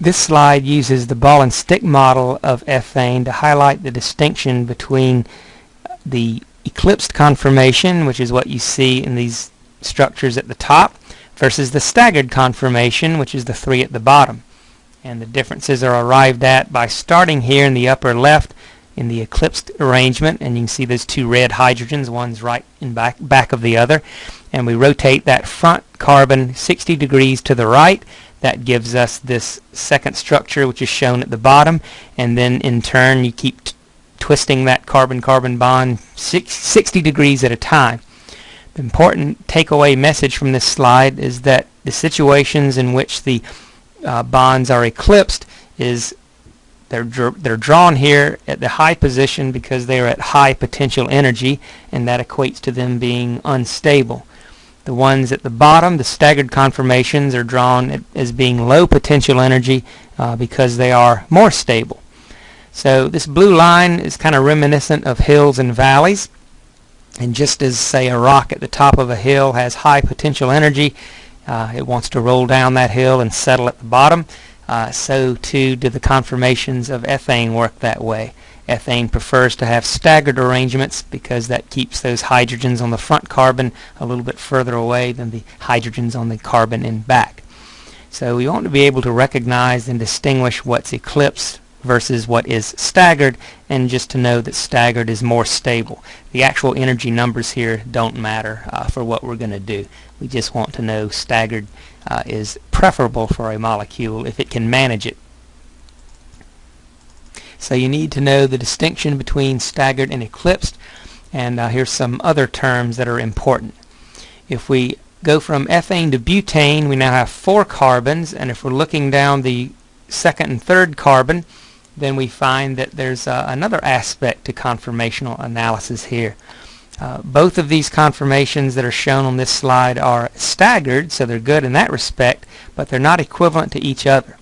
This slide uses the ball and stick model of ethane to highlight the distinction between the eclipsed conformation, which is what you see in these structures at the top, versus the staggered conformation, which is the three at the bottom. And the differences are arrived at by starting here in the upper left in the eclipsed arrangement, and you can see those two red hydrogens, one's right in back, back of the other. And we rotate that front carbon 60 degrees to the right, that gives us this second structure which is shown at the bottom and then in turn you keep twisting that carbon-carbon bond 60 degrees at a time. The important takeaway message from this slide is that the situations in which the uh, bonds are eclipsed is they're, dr they're drawn here at the high position because they are at high potential energy and that equates to them being unstable. The ones at the bottom, the staggered conformations, are drawn as being low potential energy uh, because they are more stable. So this blue line is kind of reminiscent of hills and valleys. And just as, say, a rock at the top of a hill has high potential energy, uh, it wants to roll down that hill and settle at the bottom, uh, so too do the conformations of ethane work that way. Ethane prefers to have staggered arrangements because that keeps those hydrogens on the front carbon a little bit further away than the hydrogens on the carbon in back. So we want to be able to recognize and distinguish what's eclipsed versus what is staggered and just to know that staggered is more stable. The actual energy numbers here don't matter uh, for what we're going to do. We just want to know staggered uh, is preferable for a molecule if it can manage it so you need to know the distinction between staggered and eclipsed. And uh, here's some other terms that are important. If we go from ethane to butane, we now have four carbons. And if we're looking down the second and third carbon, then we find that there's uh, another aspect to conformational analysis here. Uh, both of these conformations that are shown on this slide are staggered, so they're good in that respect, but they're not equivalent to each other.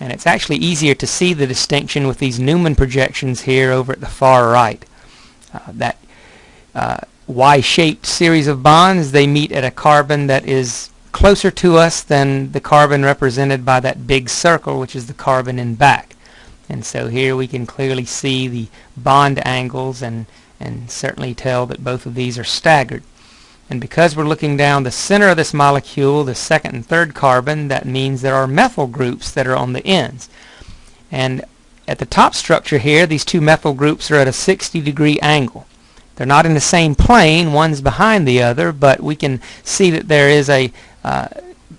And it's actually easier to see the distinction with these Newman projections here over at the far right. Uh, that uh, Y-shaped series of bonds, they meet at a carbon that is closer to us than the carbon represented by that big circle, which is the carbon in back. And so here we can clearly see the bond angles and, and certainly tell that both of these are staggered. And because we're looking down the center of this molecule, the second and third carbon, that means there are methyl groups that are on the ends. And at the top structure here, these two methyl groups are at a 60 degree angle. They're not in the same plane, one's behind the other, but we can see that there is a uh,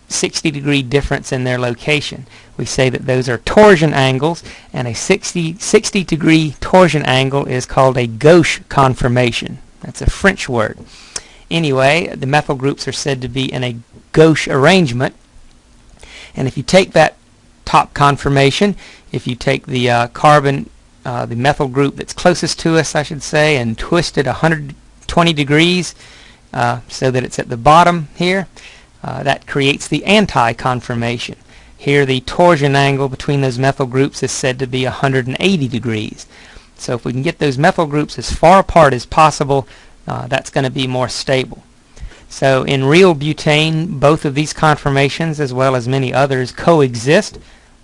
60 degree difference in their location. We say that those are torsion angles, and a 60, 60 degree torsion angle is called a gauche conformation. That's a French word. Anyway, the methyl groups are said to be in a gauche arrangement. And if you take that top conformation, if you take the uh, carbon, uh, the methyl group that's closest to us, I should say, and twist it 120 degrees uh, so that it's at the bottom here, uh, that creates the anti-conformation. Here the torsion angle between those methyl groups is said to be 180 degrees. So if we can get those methyl groups as far apart as possible, uh, that's going to be more stable. So in real butane, both of these conformations, as well as many others, coexist,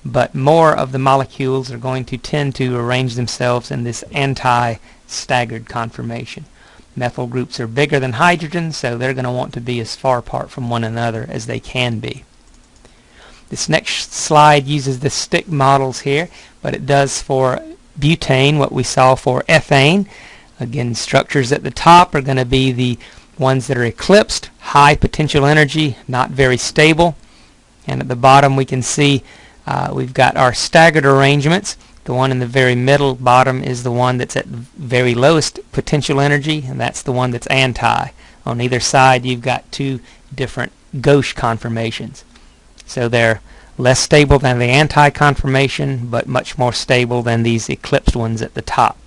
but more of the molecules are going to tend to arrange themselves in this anti-staggered conformation. Methyl groups are bigger than hydrogen, so they're going to want to be as far apart from one another as they can be. This next slide uses the stick models here, but it does for butane what we saw for ethane. Again, structures at the top are going to be the ones that are eclipsed, high potential energy, not very stable. And at the bottom we can see uh, we've got our staggered arrangements. The one in the very middle bottom is the one that's at very lowest potential energy, and that's the one that's anti. On either side you've got two different gauche conformations. So they're less stable than the anti-conformation, but much more stable than these eclipsed ones at the top.